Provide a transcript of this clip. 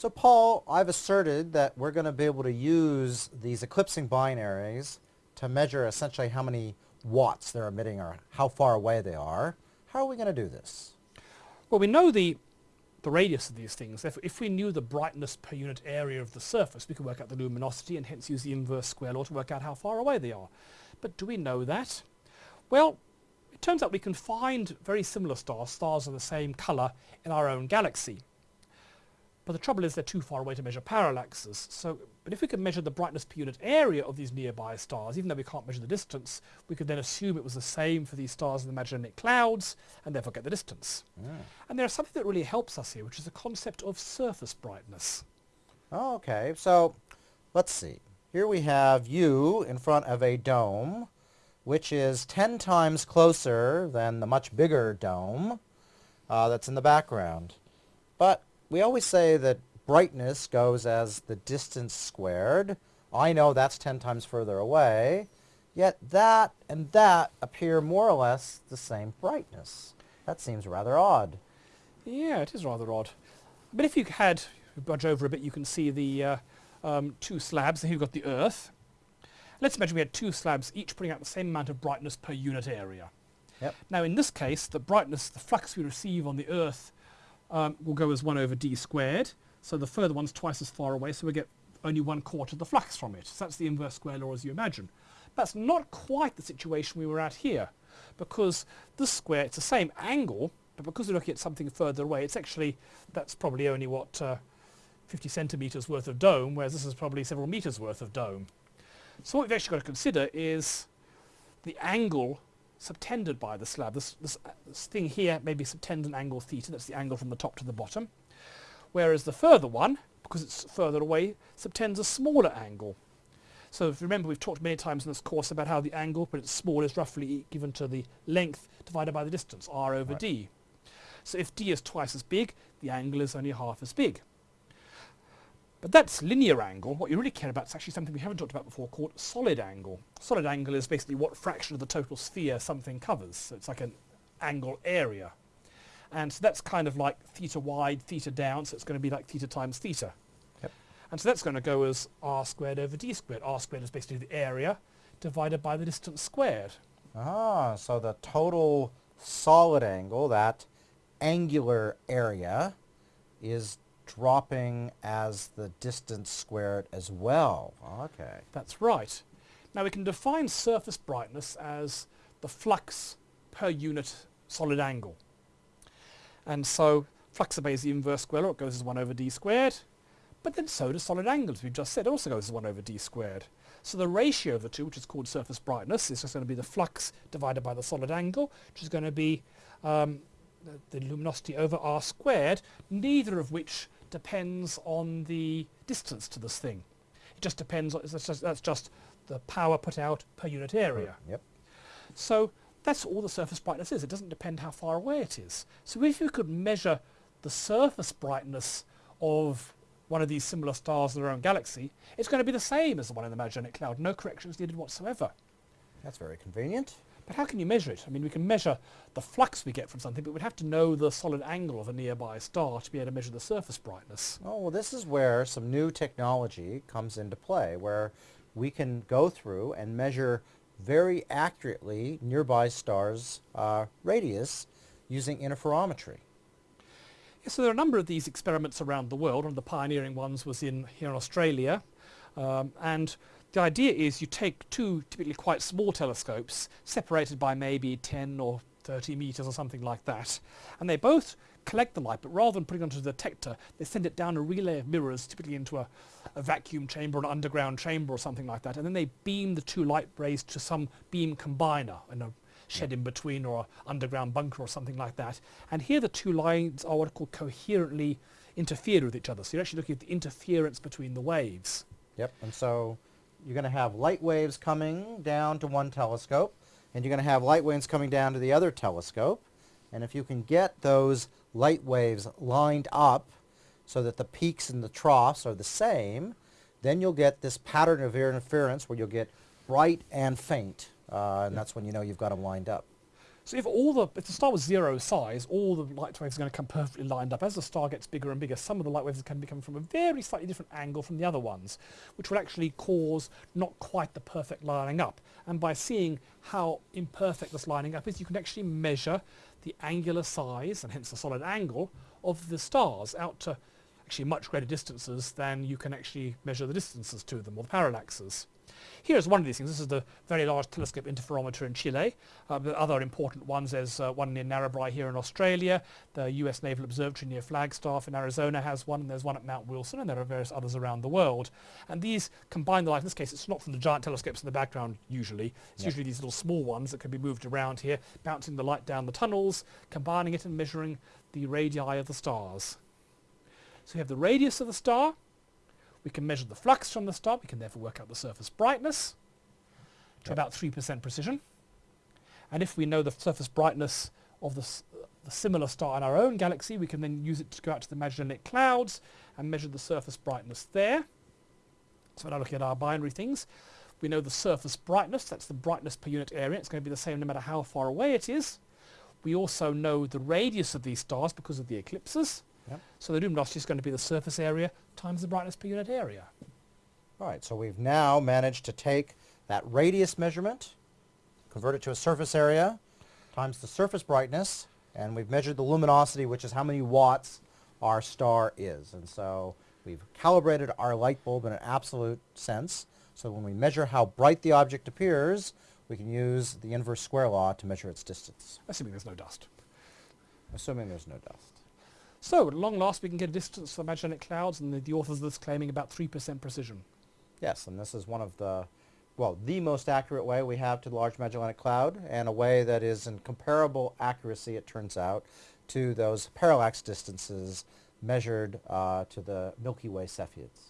So Paul, I've asserted that we're going to be able to use these eclipsing binaries to measure essentially how many watts they're emitting or how far away they are. How are we going to do this? Well, we know the, the radius of these things. If, if we knew the brightness per unit area of the surface, we could work out the luminosity and hence use the inverse square law to work out how far away they are. But do we know that? Well, it turns out we can find very similar stars, stars of the same colour, in our own galaxy. But the trouble is they're too far away to measure parallaxes. So, but if we could measure the brightness per unit area of these nearby stars, even though we can't measure the distance, we could then assume it was the same for these stars in the magellanic clouds, and therefore get the distance. Yeah. And there's something that really helps us here, which is the concept of surface brightness. Oh, okay, so let's see. Here we have you in front of a dome, which is 10 times closer than the much bigger dome uh, that's in the background. But we always say that brightness goes as the distance squared. I know that's 10 times further away, yet that and that appear more or less the same brightness. That seems rather odd. Yeah, it is rather odd. But if you had, budge over a bit, you can see the uh, um, two slabs. Here you've got the Earth. Let's imagine we had two slabs, each putting out the same amount of brightness per unit area. Yep. Now in this case, the brightness, the flux we receive on the Earth um, will go as 1 over d squared. So the further one's twice as far away, so we get only one quarter of the flux from it. So that's the inverse square law as you imagine. That's not quite the situation we were at here, because this square, it's the same angle, but because we're looking at something further away, it's actually, that's probably only what, uh, 50 centimetres worth of dome, whereas this is probably several metres worth of dome. So what we've actually got to consider is the angle subtended by the slab. This, this, this thing here may be subtended angle theta, that's the angle from the top to the bottom, whereas the further one, because it's further away, subtends a smaller angle. So if you remember we've talked many times in this course about how the angle, but it's small, is roughly given to the length divided by the distance, r over Right. d. So if d is twice as big, the angle is only half as big. But that's linear angle. What you really care about is actually something we haven't talked about before called solid angle. Solid angle is basically what fraction of the total sphere something covers. So it's like an angle area. And so that's kind of like theta wide, theta down, so it's going to be like theta times theta. Yep. And so that's going to go as r squared over d squared. r squared is basically the area divided by the distance squared. Ah, so the total solid angle, that angular area, is dropping as the distance squared as well. Okay. That's right. Now we can define surface brightness as the flux per unit solid angle. And so flux obeys the inverse square law, it goes as 1 over d squared, but then so does solid angle, as we just said, also goes as 1 over d squared. So the ratio of the two, which is called surface brightness, is just going to be the flux divided by the solid angle, which is going to be um, the, the luminosity over r squared, neither of which depends on the distance to this thing. It just depends, on, that's just, that's just the power put out per unit hmm, area. Yep. So that's all the surface brightness is. It doesn't depend how far away it is. So if you could measure the surface brightness of one of these similar stars in our own galaxy, it's going to be the same as the one in the Magellanic Cloud. No corrections needed whatsoever. That's very convenient. But how can you measure it? I mean, we can measure the flux we get from something, but we'd have to know the solid angle of a nearby star to be able to measure the surface brightness. Oh, well, this is where some new technology comes into play, where we can go through and measure very accurately nearby stars' uh, radius using interferometry. Yeah, so there are a number of these experiments around the world. One of the pioneering ones was in here in Australia. Um, and the idea is you take two typically quite small telescopes separated by maybe 10 or 30 meters or something like that. And they both collect the light, but rather than putting it onto a detector, they send it down a relay of mirrors, typically into a, a vacuum chamber or an underground chamber or something like that. And then they beam the two light rays to some beam combiner in a shed in between or an underground bunker or something like that. And here the two lines are what are called coherently interfered with each other. So you're actually looking at the interference between the waves. Yep. And so you're going to have light waves coming down to one telescope, and you're going to have light waves coming down to the other telescope. And if you can get those light waves lined up so that the peaks and the troughs are the same, then you'll get this pattern of interference where you'll get bright and faint. Uh, and that's when you know you've got them lined up. So if all the if the star was zero size, all the light waves are going to come perfectly lined up. As the star gets bigger and bigger, some of the light waves can be coming from a very slightly different angle from the other ones, which will actually cause not quite the perfect lining up. And by seeing how imperfect this lining up is, you can actually measure the angular size and hence the solid angle of the stars out to actually much greater distances than you can actually measure the distances to them or the parallaxes. Here's one of these things. This is the Very Large Telescope Interferometer in Chile. Uh, the other important ones, there's uh, one near Narrabri here in Australia. The US Naval Observatory near Flagstaff in Arizona has one, and there's one at Mount Wilson, and there are various others around the world. And these combine the light. In this case, it's not from the giant telescopes in the background usually. It's Yep. usually these little small ones that can be moved around here, bouncing the light down the tunnels, combining it and measuring the radii of the stars. So we have the radius of the star, we can measure the flux from the star, we can therefore work out the surface brightness to Yep. about 3% precision. And if we know the surface brightness of the, s- the similar star in our own galaxy, we can then use it to go out to the Magellanic Clouds and measure the surface brightness there. So now looking at our binary things. We know the surface brightness, that's the brightness per unit area. It's going to be the same no matter how far away it is. We also know the radius of these stars because of the eclipses. Yep. So the luminosity is going to be the surface area times the brightness per unit area. All right, so we've now managed to take that radius measurement, convert it to a surface area, times the surface brightness, and we've measured the luminosity, which is how many watts our star is. And so we've calibrated our light bulb in an absolute sense. So when we measure how bright the object appears, we can use the inverse square law to measure its distance, assuming there's no dust. assuming there's no dust. So at long last we can get a distance the Magellanic Clouds and the, the authors of this claiming about 3% precision. Yes, and this is one of the, well, the most accurate way we have to the Large Magellanic Cloud, and a way that is in comparable accuracy, it turns out, to those parallax distances measured uh, to the Milky Way Cepheids.